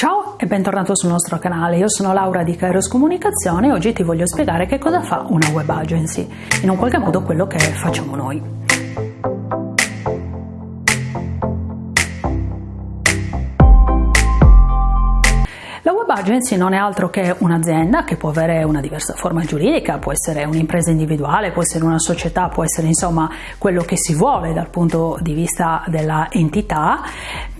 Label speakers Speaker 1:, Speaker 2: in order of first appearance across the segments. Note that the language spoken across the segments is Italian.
Speaker 1: Ciao e bentornato sul nostro canale, io sono Laura di Kairos Comunicazione e oggi ti voglio spiegare che cosa fa una web agency, in un qualche modo quello che facciamo noi. La web agency non è altro che un'azienda che può avere una diversa forma giuridica, può essere un'impresa individuale, può essere una società, può essere insomma quello che si vuole dal punto di vista della entità,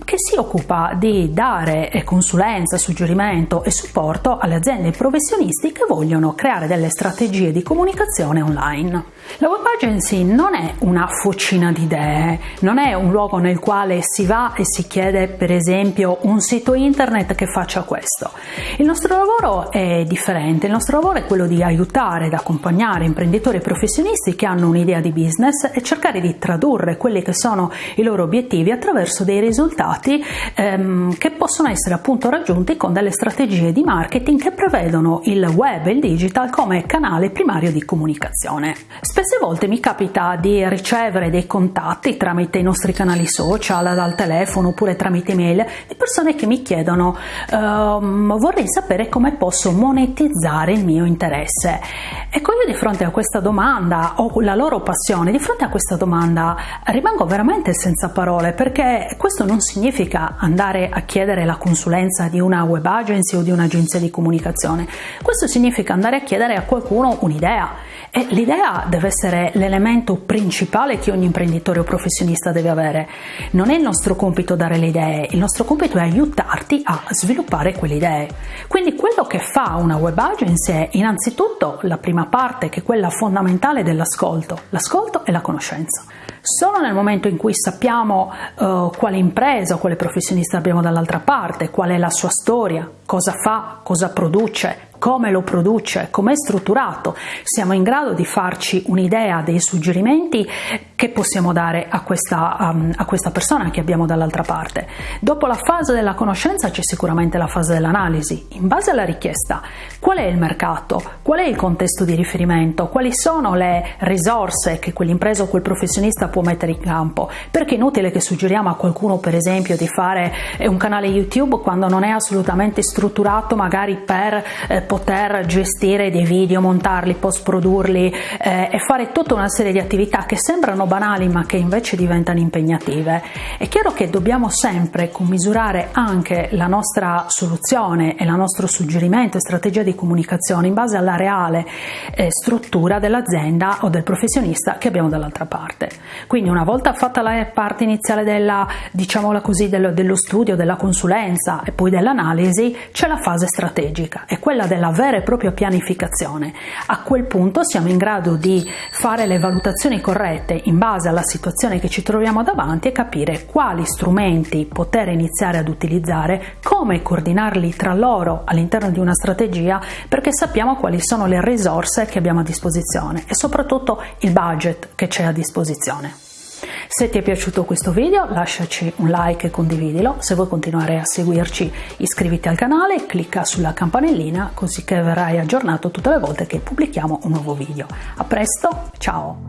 Speaker 1: che si occupa di dare consulenza, suggerimento e supporto alle aziende e professionisti che vogliono creare delle strategie di comunicazione online. La web agency non è una fucina di idee, non è un luogo nel quale si va e si chiede per esempio un sito internet che faccia questo. Il nostro lavoro è differente, il nostro lavoro è quello di aiutare ed accompagnare imprenditori e professionisti che hanno un'idea di business e cercare di tradurre quelli che sono i loro obiettivi attraverso dei risultati risultati ehm, che possono essere appunto raggiunti con delle strategie di marketing che prevedono il web e il digital come canale primario di comunicazione. Spesse volte mi capita di ricevere dei contatti tramite i nostri canali social, dal telefono oppure tramite email di persone che mi chiedono ehm, vorrei sapere come posso monetizzare il mio interesse. Ecco io di fronte a questa domanda o la loro passione, di fronte a questa domanda rimango veramente senza parole perché questo non significa significa andare a chiedere la consulenza di una web agency o di un'agenzia di comunicazione, questo significa andare a chiedere a qualcuno un'idea e l'idea deve essere l'elemento principale che ogni imprenditore o professionista deve avere. Non è il nostro compito dare le idee, il nostro compito è aiutarti a sviluppare quelle idee. Quindi quello che fa una web agency è innanzitutto la prima parte che è quella fondamentale dell'ascolto, l'ascolto e la conoscenza. Solo nel momento in cui sappiamo uh, quale impresa o quale professionista abbiamo dall'altra parte, qual è la sua storia, cosa fa, cosa produce, come lo produce, come è strutturato, siamo in grado di farci un'idea dei suggerimenti che possiamo dare a questa, um, a questa persona che abbiamo dall'altra parte. Dopo la fase della conoscenza c'è sicuramente la fase dell'analisi. In base alla richiesta, qual è il mercato, qual è il contesto di riferimento, quali sono le risorse che quell'impresa o quel professionista può mettere in campo, perché è inutile che suggeriamo a qualcuno per esempio di fare eh, un canale YouTube quando non è assolutamente strutturato magari per eh, poter gestire dei video, montarli, post produrli eh, e fare tutta una serie di attività che sembrano banali ma che invece diventano impegnative. È chiaro che dobbiamo sempre commisurare anche la nostra soluzione e il nostro suggerimento e strategia di comunicazione in base alla reale eh, struttura dell'azienda o del professionista che abbiamo dall'altra parte. Quindi una volta fatta la parte iniziale della, diciamola così, dello, dello studio, della consulenza e poi dell'analisi, c'è la fase strategica, è quella della la vera e propria pianificazione. A quel punto siamo in grado di fare le valutazioni corrette in base alla situazione che ci troviamo davanti e capire quali strumenti poter iniziare ad utilizzare, come coordinarli tra loro all'interno di una strategia perché sappiamo quali sono le risorse che abbiamo a disposizione e soprattutto il budget che c'è a disposizione. Se ti è piaciuto questo video lasciaci un like e condividilo, se vuoi continuare a seguirci iscriviti al canale, clicca sulla campanellina così che verrai aggiornato tutte le volte che pubblichiamo un nuovo video. A presto, ciao!